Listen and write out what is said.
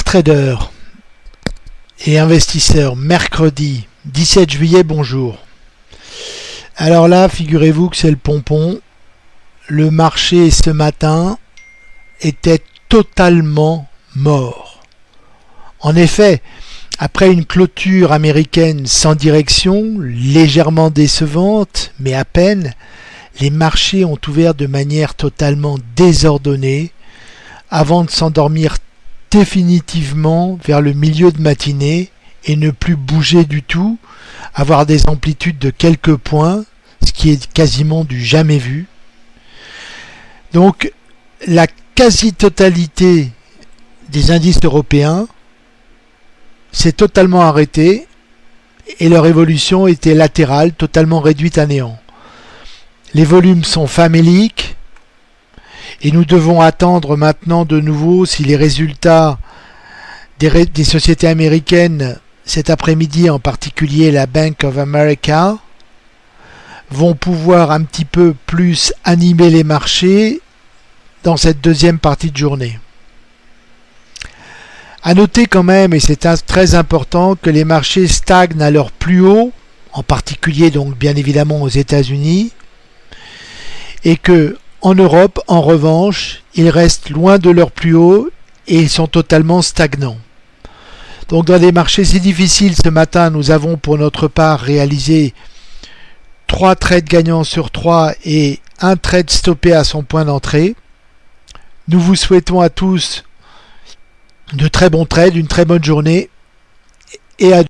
Traders et investisseurs, mercredi 17 juillet, bonjour. Alors là, figurez-vous que c'est le pompon. Le marché ce matin était totalement mort. En effet, après une clôture américaine sans direction, légèrement décevante, mais à peine, les marchés ont ouvert de manière totalement désordonnée avant de s'endormir définitivement vers le milieu de matinée et ne plus bouger du tout, avoir des amplitudes de quelques points, ce qui est quasiment du jamais vu. Donc la quasi-totalité des indices européens s'est totalement arrêtée et leur évolution était latérale, totalement réduite à néant. Les volumes sont faméliques, et nous devons attendre maintenant de nouveau si les résultats des, sociétés américaines cet après-midi, en particulier la Bank of America, vont pouvoir un petit peu plus animer les marchés dans cette deuxième partie de journée. À noter quand même, et c'est très important, que les marchés stagnent à leur plus haut, en particulier donc bien évidemment aux États-Unis, et que en Europe, en revanche, ils restent loin de leur plus haut et ils sont totalement stagnants. Donc dans des marchés si difficiles ce matin, nous avons pour notre part réalisé 3 trades gagnants sur 3 et un trade stoppé à son point d'entrée. Nous vous souhaitons à tous de très bons trades, une très bonne journée et à